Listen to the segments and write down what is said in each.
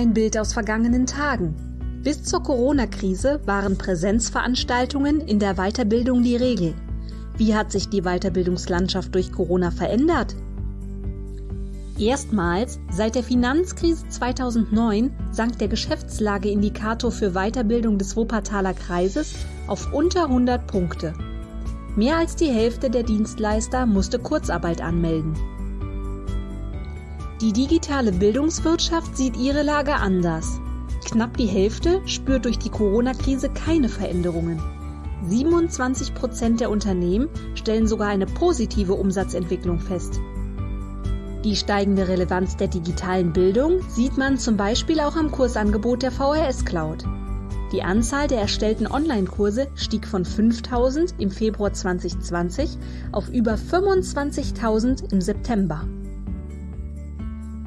Ein Bild aus vergangenen Tagen. Bis zur Corona-Krise waren Präsenzveranstaltungen in der Weiterbildung die Regel. Wie hat sich die Weiterbildungslandschaft durch Corona verändert? Erstmals seit der Finanzkrise 2009 sank der Geschäftslageindikator für Weiterbildung des Wuppertaler Kreises auf unter 100 Punkte. Mehr als die Hälfte der Dienstleister musste Kurzarbeit anmelden. Die digitale Bildungswirtschaft sieht ihre Lage anders. Knapp die Hälfte spürt durch die Corona-Krise keine Veränderungen. 27 Prozent der Unternehmen stellen sogar eine positive Umsatzentwicklung fest. Die steigende Relevanz der digitalen Bildung sieht man zum Beispiel auch am Kursangebot der VHS Cloud. Die Anzahl der erstellten Online-Kurse stieg von 5000 im Februar 2020 auf über 25.000 im September.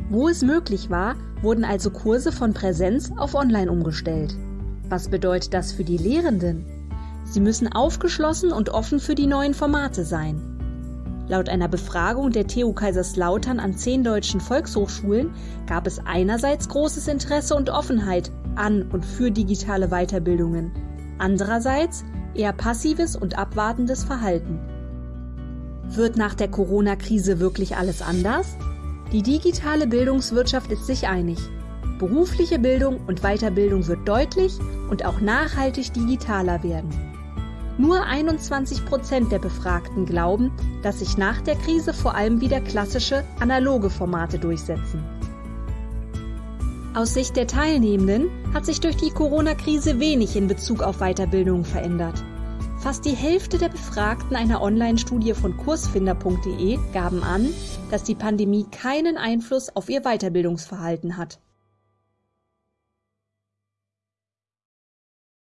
Wo es möglich war, wurden also Kurse von Präsenz auf Online umgestellt. Was bedeutet das für die Lehrenden? Sie müssen aufgeschlossen und offen für die neuen Formate sein. Laut einer Befragung der TU Kaiserslautern an zehn deutschen Volkshochschulen gab es einerseits großes Interesse und Offenheit an und für digitale Weiterbildungen, andererseits eher passives und abwartendes Verhalten. Wird nach der Corona-Krise wirklich alles anders? Die digitale Bildungswirtschaft ist sich einig. Berufliche Bildung und Weiterbildung wird deutlich und auch nachhaltig digitaler werden. Nur 21 Prozent der Befragten glauben, dass sich nach der Krise vor allem wieder klassische, analoge Formate durchsetzen. Aus Sicht der Teilnehmenden hat sich durch die Corona-Krise wenig in Bezug auf Weiterbildung verändert. Fast die Hälfte der Befragten einer Online-Studie von kursfinder.de gaben an, dass die Pandemie keinen Einfluss auf ihr Weiterbildungsverhalten hat.